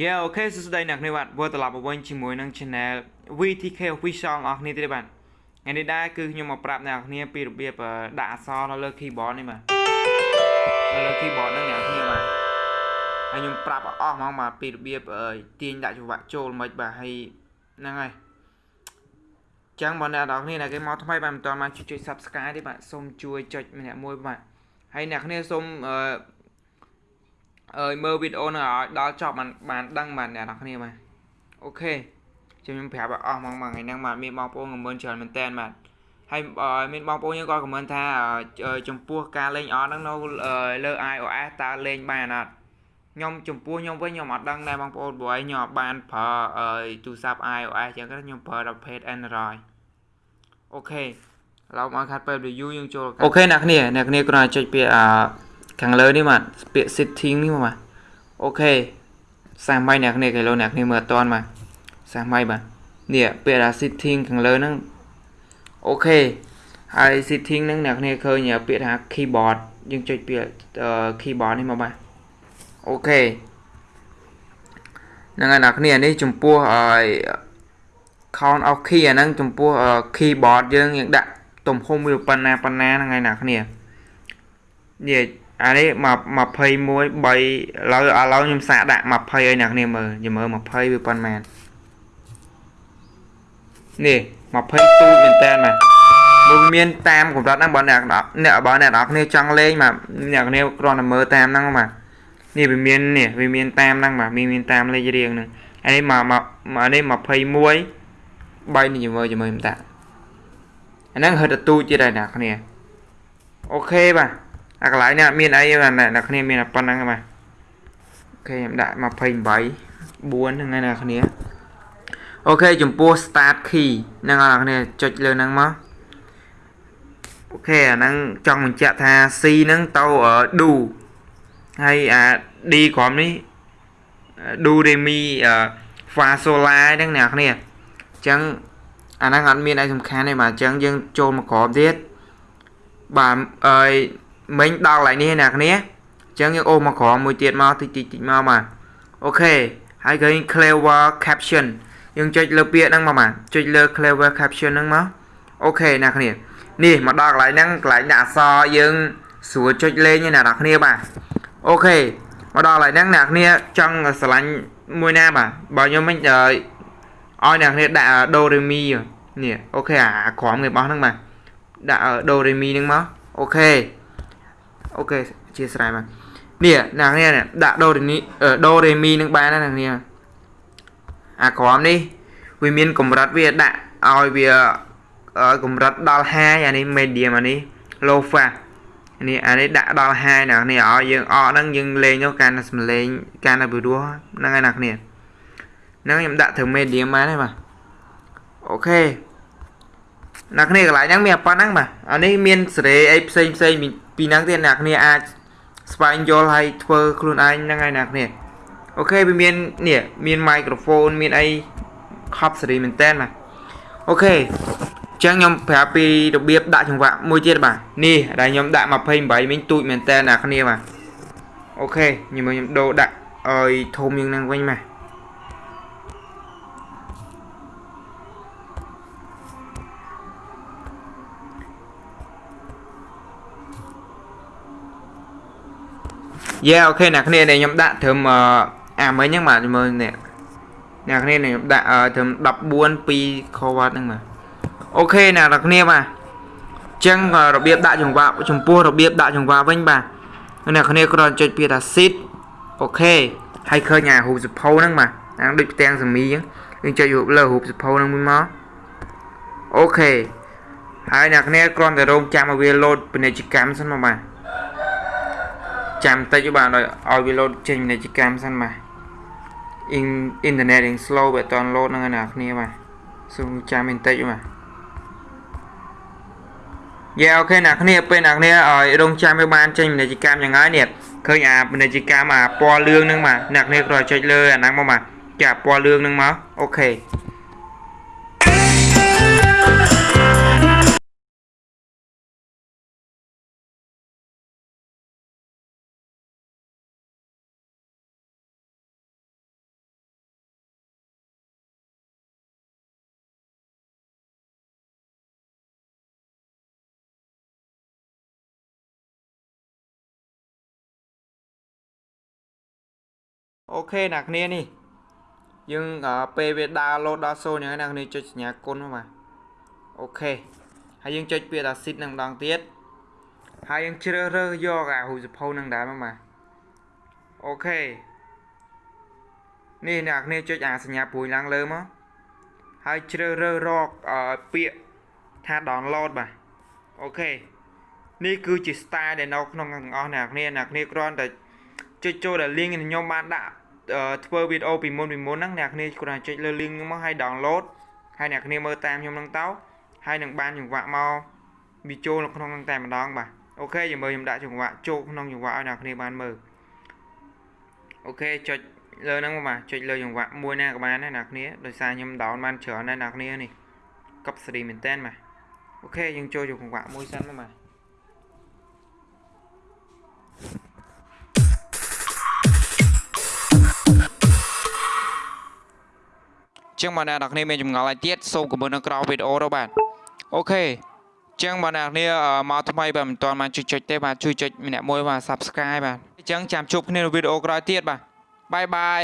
Yeah អូខេសួស្តីអ្នកគ្នាបាទវិលត្រឡប់មកវិញជាមួយនឹង Channel VTK Official អ្នកគ្នាទៀតបាទថ្ងៃនេះដែរគឺខ្ញុំមកប្រាប់អ្នកគ្នាពីរបៀបដាក់អក្សរនៅលើ keyboard នេះបាទនៅលើ keyboard ហ្នឹងអ្នកគ្នាបាទហើយខ្ញុំប្រាប់អស់ហ្មងបាទពីរបៀបទាញដាក់ចង្វាក់ចូលមិនបាទហើយហ្នឹងហើយចឹងបងអ្នកនរគ្នាអ្នកគេមកថ្មីបាទមិនទាន់មកជួយចុច Subscribe ទេបាទសូមជួយចុចម្នាក់មួយបាទហើយអ្នកគ្នាសូមអឺ អើយមើលវីដេអូនឹងឲ្យដល់ចប់បានបានដឹងបាទអ្នកនរគ្នាបាទ OK ខ្ញុំប្រាប់ឲ្យអស់ហ្មងមួយថ្ងៃហ្នឹងបាទមានបងប្អូនខមមិនច្រើនមែនតើបាទហើយមានបងប្អូនយើងក៏ខមមិនថាចំពោះការលេងអត់ហ្នឹងនៅលើ iOS តើលេងបានអត់ខ្ញុំចំពោះខ្ញុំវិញខ្ញុំអត់ដឹងដែរបងប្អូនព្រោះខ្ញុំអត់បានប្រើទូរស័ព្ទ iOS ចឹងខ្ញុំប្រើតែ Page Android OK ឡោកមកខាត់ពេល review យើងចូល OK អ្នកគ្នាអ្នកគ្នាគ្រាន់តែចុចពាក្យអឺ ខាងលើនេះបាទពាក្យ setting នេះបាទអូខេសាសម៉ៃអ្នកគ្នាគេលោអ្នកគ្នាមើលអត់តាន់បាទសាសម៉ៃបាទនេះពាក្យថា setting ខាងលើហ្នឹងអូខេហើយ setting ហ្នឹងអ្នកគ្នាឃើញពាក្យថា keyboard យើងចុចពាក្យ keyboard នេះមកបាទអូខេហ្នឹងហើយអ្នកគ្នានេះចំពោះអឺ count of key អាហ្នឹងចំពោះ keyboard យើងយើងដាក់ទំហំវាប៉ុណ្ណាប៉ុណ្ណាហ្នឹងហើយអ្នកគ្នានេះ អានេះ21 3ឥឡូវឥឡូវខ្ញុំសាកដាក់20ឲ្យអ្នកគ្នាមើលខ្ញុំមើល20វាប៉ុន្មាននេះ20ទូចមែនតើបាទមកមានតាមកម្រិតហ្នឹងបើអ្នកអ្នកបើអ្នកនរគ្នាចង់លេងបាទអ្នកគ្នាគ្រាន់តែមើលតាមហ្នឹងបាទនេះវាមាននេះវាមានតាមហ្នឹងបាទមានមានតាមលេខរៀងហ្នឹងអានេះមកមកនេះ21 3នេះមើលជាមួយមិនតាអាហ្នឹងហិតទូចទៀតហើយអ្នកគ្នា OK បាទ អាកន្លែងនេះអត់មានអីបាទអ្នកគ្នាមានតែប៉ុណ្្នឹងបាទ OK ខ្ញុំដាក់28 4ហ្នឹងហើយអ្នកគ្នា OK ចំពោះ start key ហ្នឹងអ្នកគ្នាចុចលើហ្នឹងមក OK អាហ្នឹងចង់បញ្ជាក់ថា C ហ្នឹងទៅ do ហើយអា D ក្រោមនេះ do re mi fa sol la ហ្នឹងអ្នកគ្នាអញ្ចឹងអាហ្នឹងអត់មានអីសំខាន់ទេបាទអញ្ចឹងយើងចូលមកក្រោមទៀតបាទអើយ មិញដល់កន្លែងនេះអ្នកគ្នាអញ្ចឹងយើងអូសមកក្រោមមួយទៀតមកតិចតិចតិចមកបាទអូខេហើយឃើញ clever caption យើងចុចលើពាក្យហ្នឹងមកបាទចុចលើ clever caption ហ្នឹងមកអូខេអ្នកគ្នានេះមកដល់កន្លែងហ្នឹងកន្លែងដាក់អក្សរយើងស្រួលចុចលេងណាអ្នកគ្នាបាទអូខេមកដល់កន្លែងហ្នឹងអ្នកគ្នាចង់ស្រឡាញ់មួយណាបាទបើខ្ញុំមិញឲ្យអ្នកគ្នាដាក់ do re mi នេះអូខេអាក្រមគេបោះហ្នឹងបាទដាក់ do re mi ហ្នឹងមកអូខេ អូខេអធិស្ឋានបាទនេះអ្នកគ្នាដាក់ដូរេមីដូរេមីនឹងបានណាអ្នកគ្នាអាក្រមនេះវាមានកម្រិតវាដាក់ឲ្យវាកម្រិតដល់2អានេះ medium អានេះ low fast នេះអានេះដាក់ដល់2ណាគ្នាឲ្យយើងអកហ្នឹងយើងលេងទៅកាន់តែសំលេងកាន់តែពិរោះហ្នឹងហើយណាគ្នាហ្នឹងខ្ញុំដាក់ធ្វើ medium បានហើយបាទ OK អ្នកគ្នាកន្លែងហ្នឹងមានប៉ុណ្ណឹងបាទអានេះមានសេរីអីផ្សេងផ្សេងពីហ្នឹងទៀតអ្នកគ្នាអាចស្វែងយល់ហើយធ្វើខ្លួនឯងហ្នឹងហើយអ្នកគ្នា OK វាមាននេះមាន microphone មានអីកប់សេរីមែនតើបាទ OK អញ្ចឹងខ្ញុំប្រាប់ពីរបៀបដាក់ចង្វាក់មួយទៀតបាទនេះដែលខ្ញុំដាក់28មិញទូចមែនតើអ្នកគ្នាបាទអូខេខ្ញុំខ្ញុំដូរដាក់ឲ្យធំយ៉ាងហ្នឹងវិញបាទ យេអូខេអ្នកគ្នាដែលខ្ញុំដាក់ត្រឹមអាមិញហ្នឹងបាទមើលនេះអ្នកគ្នាខ្ញុំដាក់ត្រឹម14 2 cover ហ្នឹងបាទអូខេអ្នកនរគ្នាបាទអញ្ចឹងរបៀបដាក់ចង្វាក់ចំពោះរបៀបដាក់ចង្វាក់វិញបាទអ្នកគ្នាគ្រាន់ចុចពាក្យថា sit អូខេហើយឃើញអារូបសភៅហ្នឹងបាទអាដូចផ្ទាំងសមីអញ្ចឹងយើងចុចលើរូបសភៅហ្នឹងមួយមកអូខេហើយអ្នកគ្នាគ្រាន់តែរងចាំឲ្យវាលោតពាណិជ្ជកម្មសិនមកបាទ ចាំតិចបាទឲ្យវា load ចេញពាណិជ្ជកម្មសិនបាទអ៊ីនអ៊ីនធឺណិតរៀង slow បើអត់ load ហ្នឹងណាគ្នាបាទសូមចាំបន្តិចបាទយេអូខេអ្នកគ្នាពេលអ្នកគ្នាឲ្យរងចាំវាបានចេញពាណិជ្ជកម្មយ៉ាងហើយនេះឃើញអាពាណិជ្ជកម្មអាពណ៌លឿងហ្នឹងបាទអ្នកគ្នាគ្រាន់ចុចលើអាហ្នឹងមកបាទចាពណ៌លឿងហ្នឹងមកអូខេ OK អ្នកគ្នានេះយើងអឺពេលវាដើរលោតដល់0អញ្ចឹងអ្នកគ្នាចុចសញ្ញាគុណមកបាទ OK ហើយយើងចុចពាក្យថា sit នឹងម្ដងទៀតហើយយើងជ្រើសរើសយកអារូបសភៅនឹងដែរមកបាទ OK នេះអ្នកគ្នាចុចអាសញ្ញាព្រួយឡើងលើមកហើយជ្រើសរើសរកអឺពាក្យថា download បាទ OK នេះគឺជា style ដែលនៅក្នុងទាំងអស់អ្នកគ្នាអ្នកគ្នាគ្រាន់តែចុចចូលដល់ link ដែលខ្ញុំបានដាក់អឺ ធ្វើវីដេអូពីមុនពីមុនហ្នឹងអ្នកគ្នាគ្រាន់តែចុចលើ link ហ្នឹងមកហើយ download ហើយអ្នកគ្នាមើលតាមខ្ញុំហ្នឹងទៅហើយនឹងបានចង្វាក់មកវាចូលនៅក្នុងហ្នឹងតែម្ដងបាទ OK យើងមើលខ្ញុំដាក់ចង្វាក់ចូលក្នុងចង្វាក់ឲ្យអ្នកគ្នាបានមើល OK ចុចលើហ្នឹងមកបាទចុចលើចង្វាក់មួយណាក៏បានដែរអ្នកគ្នាដោយសារខ្ញុំ down បានច្រើនដែរអ្នកគ្នានេះកប់សេរីមែនតើបាទ OK យើងចូលយកចង្វាក់មួយសិនមកបាទ ចឹងបងប្អូនអ្នកគ្នាមានចម្ងល់ឲ្យទៀតសូមខមមិននៅក្រោមវីដេអូទៅបាទអូខេចឹងបងប្អូនអ្នកគ្នាអឺមកថ្មីបាទមិនទាន់បានចុចចុចទេបាទជួយចុចម្នាក់មួយបាទ Subscribe បាទអញ្ចឹងចាំជួបគ្នានៅវីដេអូក្រោយទៀតបាទបាយបាយ